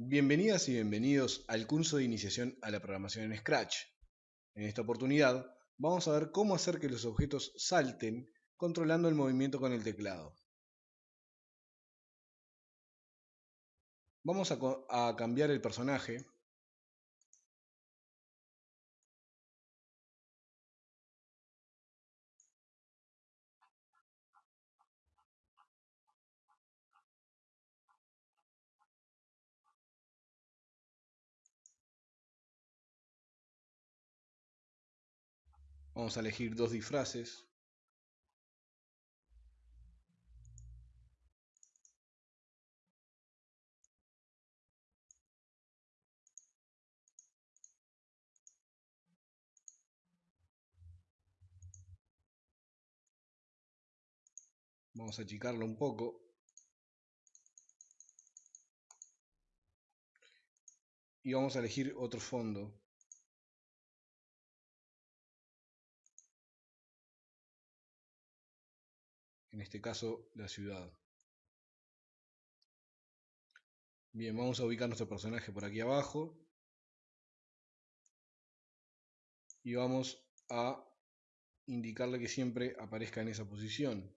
Bienvenidas y bienvenidos al curso de iniciación a la programación en Scratch. En esta oportunidad vamos a ver cómo hacer que los objetos salten controlando el movimiento con el teclado. Vamos a, cambiar el personaje. Vamos a elegir dos disfraces. Vamos a achicarlo un poco. Y vamos a elegir otro fondo. En este caso, la ciudad. Bien, vamos a ubicar nuestro personaje por aquí abajo. Y vamos a indicarle que siempre aparezca en esa posición.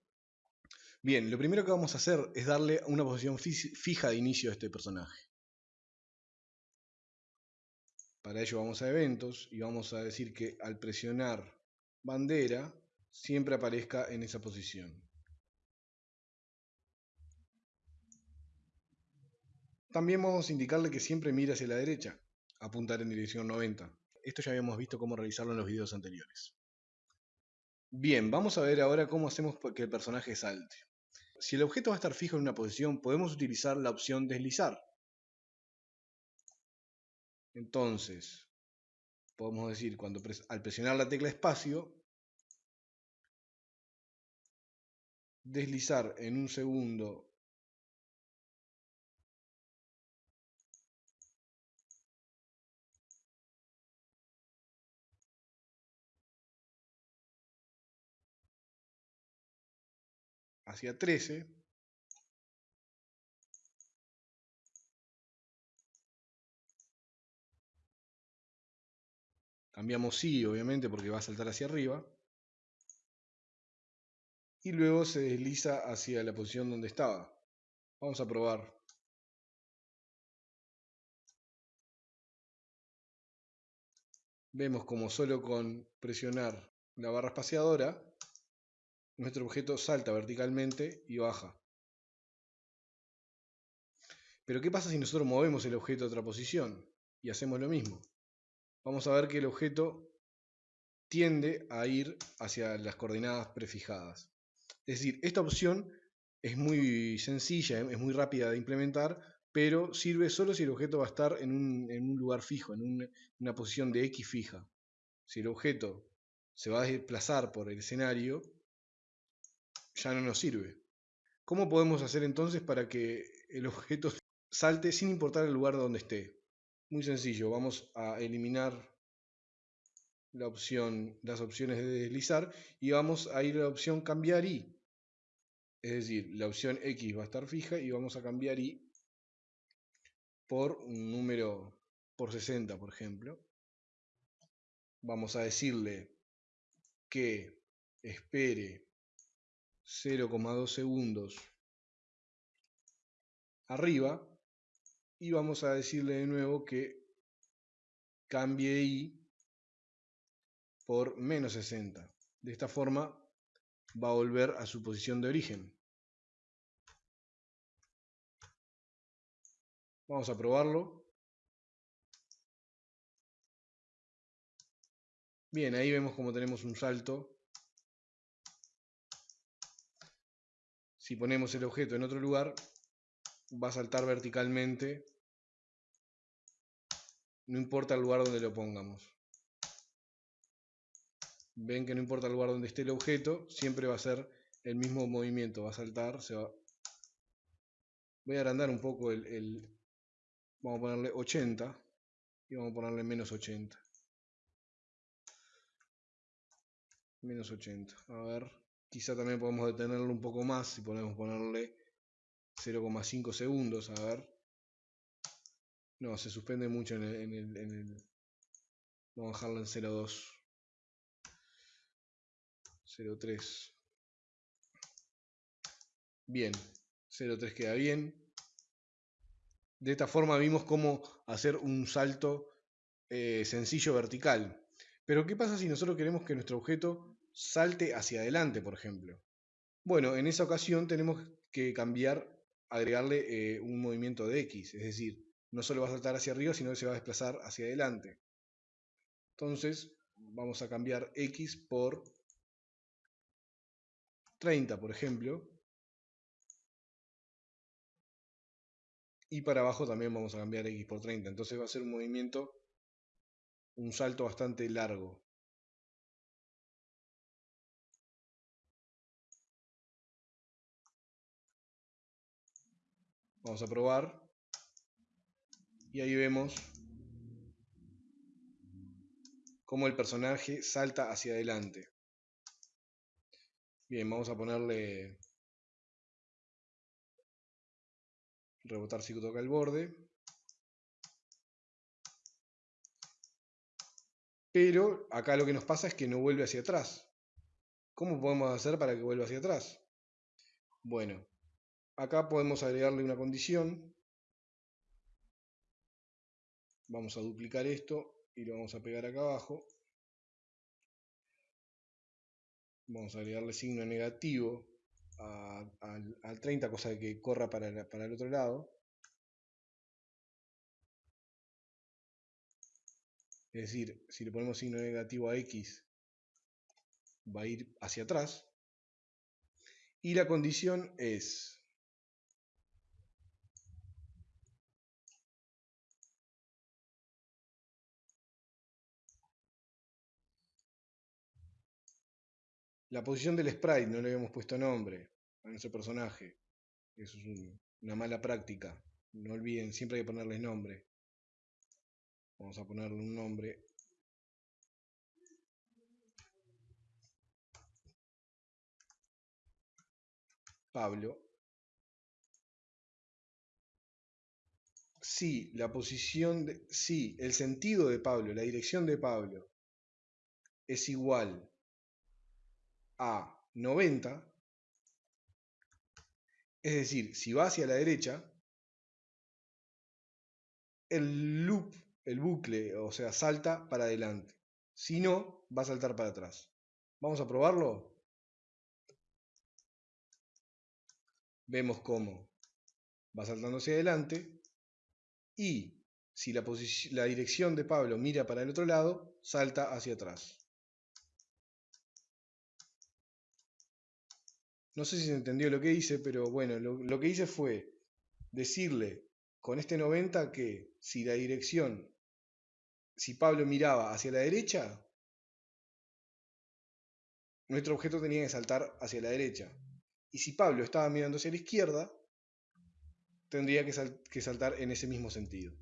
Bien, lo primero que vamos a hacer es darle una posición fija de inicio a este personaje. Para ello vamos a eventos y vamos a decir que al presionar bandera siempre aparezca en esa posición. También vamos a indicarle que siempre mire hacia la derecha, apuntar en dirección 90. Esto ya habíamos visto cómo realizarlo en los videos anteriores. Bien, vamos a ver ahora cómo hacemos que el personaje salte si el objeto va a estar fijo en una posición, podemos utilizar la opción deslizar. Entonces, podemos decir, cuando al presionar la tecla espacio, deslizar en un segundo hacia 13. Cambiamos sí, obviamente, porque va a saltar hacia arriba. Y luego se desliza hacia la posición donde estaba. Vamos a probar. Vemos como solo con presionar la barra espaciadora nuestro objeto salta verticalmente y baja. Pero ¿qué pasa si nosotros movemos el objeto a otra posición y hacemos lo mismo? Vamos a ver que el objeto tiende a ir hacia las coordenadas prefijadas. Es decir, esta opción es muy sencilla, es muy rápida de implementar, pero sirve solo si el objeto va a estar en un, lugar fijo, en una posición de X fija. Si el objeto se va a desplazar por el escenario, ya no nos sirve. ¿Cómo podemos hacer entonces para que el objeto salte sin importar el lugar donde esté? Muy sencillo, vamos a eliminar la opción, las opciones de deslizar y vamos a ir a la opción cambiar y. Es decir, la opción X va a estar fija y vamos a cambiar y por un número por 60, por ejemplo. Vamos a decirle que espere 0,2 segundos arriba y vamos a decirle de nuevo que cambie i por menos 60. De esta forma va a volver a su posición de origen. Vamos a probarlo. Bien, ahí vemos como tenemos un salto Si ponemos el objeto en otro lugar, va a saltar verticalmente, no importa el lugar donde lo pongamos. Ven que no importa el lugar donde esté el objeto, siempre va a ser el mismo movimiento, va a saltar, se va... Voy a agrandar un poco el, el... Vamos a ponerle 80 y vamos a ponerle menos 80. Menos 80. A ver. Quizá también podemos detenerlo un poco más si podemos ponerle 0,5 segundos, a ver. No, se suspende mucho en el, Vamos a dejarlo en 0.2. 0.3. Bien. 0.3 queda bien. De esta forma vimos cómo hacer un salto eh, sencillo vertical. Pero ¿qué pasa si nosotros queremos que nuestro objeto salte hacia adelante, por ejemplo? Bueno, en esa ocasión tenemos que cambiar, agregarle eh, un movimiento de X, es decir, no solo va a saltar hacia arriba, sino que se va a desplazar hacia adelante. Entonces, vamos a cambiar X por 30, por ejemplo. Y para abajo también vamos a cambiar X por 30. Entonces va a ser un movimiento, un salto bastante largo. Vamos a probar. Y ahí vemos cómo el personaje salta hacia adelante. Bien, vamos a ponerle rebotar si toca el borde. Pero acá lo que nos pasa es que no vuelve hacia atrás. ¿Cómo podemos hacer para que vuelva hacia atrás? Bueno, acá podemos agregarle una condición. Vamos a duplicar esto y lo vamos a pegar acá abajo. Vamos a agregarle signo negativo al, 30, cosa que corra para, para el otro lado. Es decir, si le ponemos signo negativo a X, va a ir hacia atrás. Y la condición es La posición del sprite, no le habíamos puesto nombre a nuestro personaje. Eso es una mala práctica. No olviden, siempre hay que ponerles nombre. Vamos a ponerle un nombre. Pablo. Si la posición de, si el sentido de Pablo, la dirección de Pablo es igual a 90, es decir, si va hacia la derecha, el loop, el bucle, o sea, salta para adelante. Si no, va a saltar para atrás. Vamos a probarlo. Vemos cómo va saltando hacia adelante y si la, la dirección de Pablo mira para el otro lado, salta hacia atrás. No sé si se entendió lo que hice, pero bueno, lo, que hice fue decirle con este 90 que si la dirección, si Pablo miraba hacia la derecha, nuestro objeto tenía que saltar hacia la derecha. Y si Pablo estaba mirando hacia la izquierda, tendría que, que, saltar en ese mismo sentido.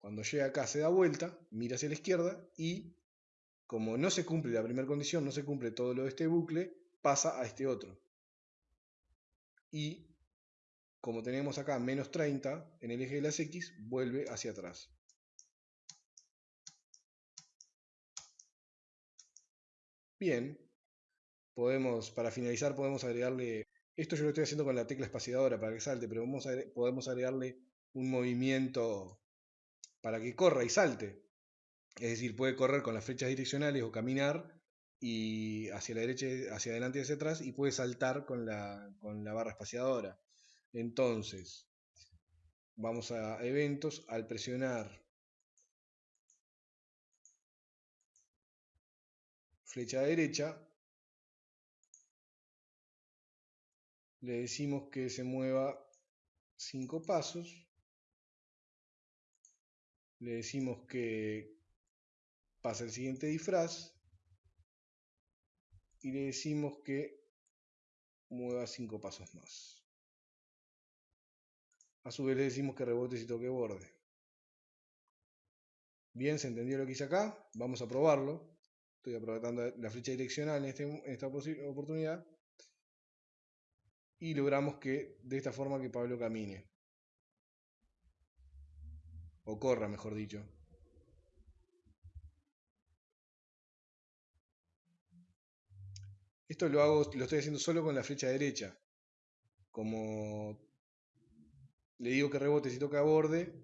Cuando llega acá se da vuelta, mira hacia la izquierda y como no se cumple la primera condición, no se cumple todo lo de este bucle, pasa a este otro. Y como tenemos acá menos 30 en el eje de las X, vuelve hacia atrás. Bien, podemos, para finalizar podemos agregarle, esto yo lo estoy haciendo con la tecla espaciadora para que salte, pero podemos agregarle un movimiento para que corra y salte. Es decir, puede correr con las flechas direccionales o caminar y hacia la derecha, hacia adelante y hacia atrás y puede saltar con la, con la barra espaciadora. Entonces, vamos a eventos, al presionar flecha derecha, le decimos que se mueva 5 pasos, le decimos que pase el siguiente disfraz, y le decimos que mueva 5 pasos más. A su vez le decimos que rebote si toque borde. Bien, ¿se entendió lo que hice acá? Vamos a probarlo. Estoy aprovechando la flecha direccional en, este, en esta oportunidad. Y logramos que de esta forma que Pablo camine. o corra mejor dicho. Esto lo hago, lo estoy haciendo solo con la flecha derecha. Como le digo que rebote si toca borde,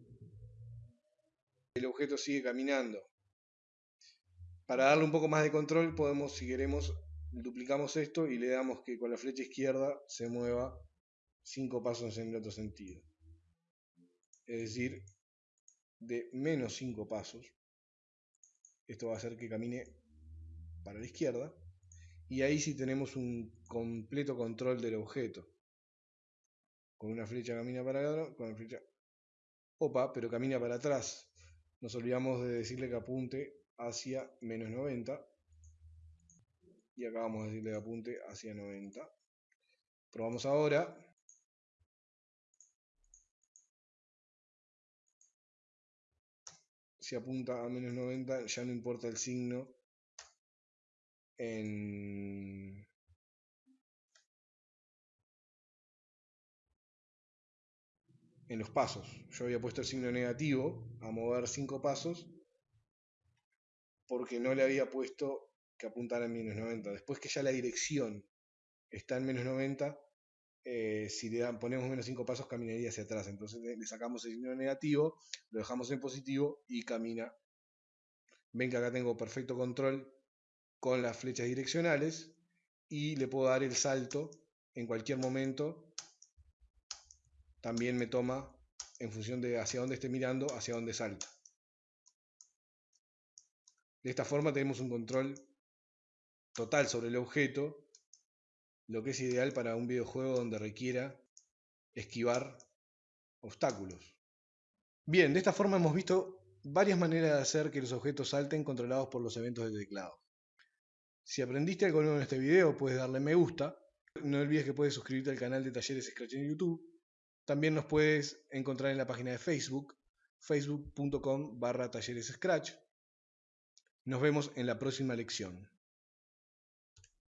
el objeto sigue caminando. Para darle un poco más de control podemos, si queremos, duplicamos esto y le damos que con la flecha izquierda se mueva 5 pasos en el otro sentido. Es decir, de menos 5 pasos. Esto va a hacer que camine para la izquierda. Y ahí sí tenemos un completo control del objeto. Con una flecha camina para adelante, con la flecha... Opa, pero camina para atrás. Nos olvidamos de decirle que apunte hacia menos 90 y acá vamos a decirle que apunte hacia 90 probamos ahora si apunta a menos 90 ya no importa el signo en, los pasos. Yo había puesto el signo negativo a mover 5 pasos porque no le había puesto que apuntara en menos 90. Después que ya la dirección está en menos 90, eh, si le ponemos menos 5 pasos caminaría hacia atrás. Entonces le sacamos el signo negativo, lo dejamos en positivo y camina. Ven que acá tengo perfecto control con las flechas direccionales y le puedo dar el salto en cualquier momento. También me toma en función de hacia dónde esté mirando, hacia dónde salta. De esta forma tenemos un control total sobre el objeto, lo que es ideal para un videojuego donde requiera esquivar obstáculos. Bien, de esta forma hemos visto varias maneras de hacer que los objetos salten controlados por los eventos del teclado. Si aprendiste algo nuevo en este video, puedes darle me gusta. No olvides que puedes suscribirte al canal de Talleres Scratch en YouTube. También nos puedes encontrar en la página de Facebook, facebook.com barra talleres Scratch. Nos vemos en la próxima lección.